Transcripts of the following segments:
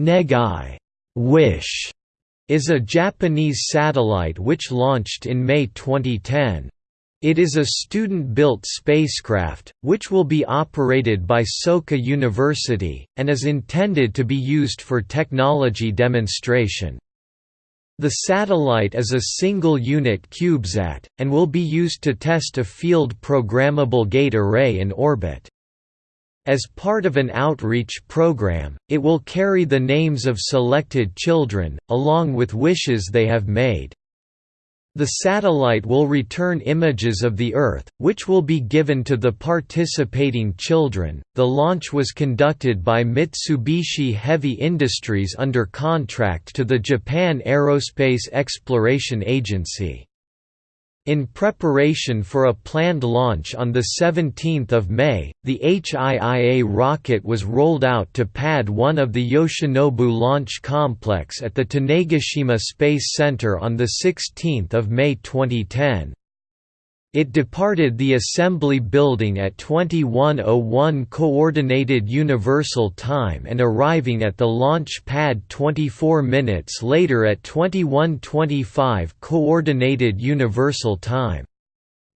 Negai Wish is a Japanese satellite which launched in May 2010. It is a student-built spacecraft, which will be operated by Soka University, and is intended to be used for technology demonstration. The satellite is a single-unit CubeSat, and will be used to test a field programmable gate array in orbit. As part of an outreach program, it will carry the names of selected children, along with wishes they have made. The satellite will return images of the Earth, which will be given to the participating children. The launch was conducted by Mitsubishi Heavy Industries under contract to the Japan Aerospace Exploration Agency. In preparation for a planned launch on 17 May, the H-IIA rocket was rolled out to Pad 1 of the Yoshinobu Launch Complex at the Tanegashima Space Center on 16 May 2010. It departed the assembly building at 2101 Coordinated Universal Time and arriving at the launch pad 24 minutes later at 2125 Coordinated Universal Time.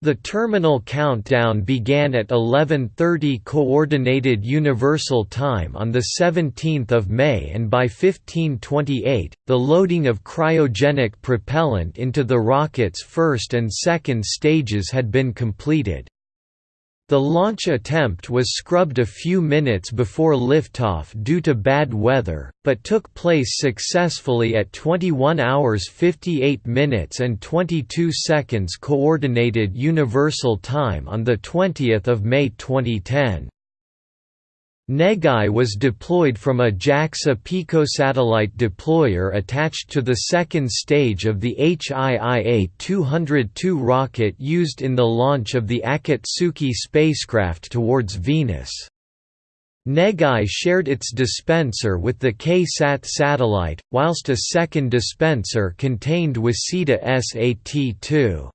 The terminal countdown began at 11:30 coordinated universal time on the 17th of May and by 1528 the loading of cryogenic propellant into the rocket's first and second stages had been completed. The launch attempt was scrubbed a few minutes before liftoff due to bad weather, but took place successfully at 21 hours 58 minutes and 22 seconds Coordinated Universal Time on 20 May 2010. Negai was deployed from a JAXA picosatellite deployer attached to the second stage of the H-IIA-202 rocket used in the launch of the Akatsuki spacecraft towards Venus. Negai shared its dispenser with the K-SAT satellite, whilst a second dispenser contained Waseda SAT-2.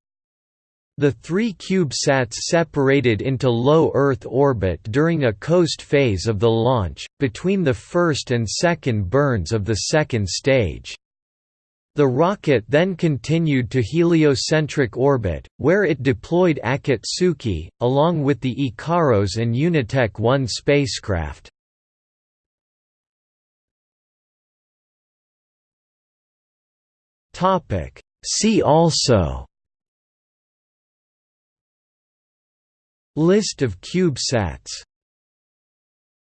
The three CubeSats separated into low Earth orbit during a coast phase of the launch, between the first and second burns of the second stage. The rocket then continued to heliocentric orbit, where it deployed Akatsuki, along with the Ikaros and UNITEC 1 spacecraft. See also List of CubeSats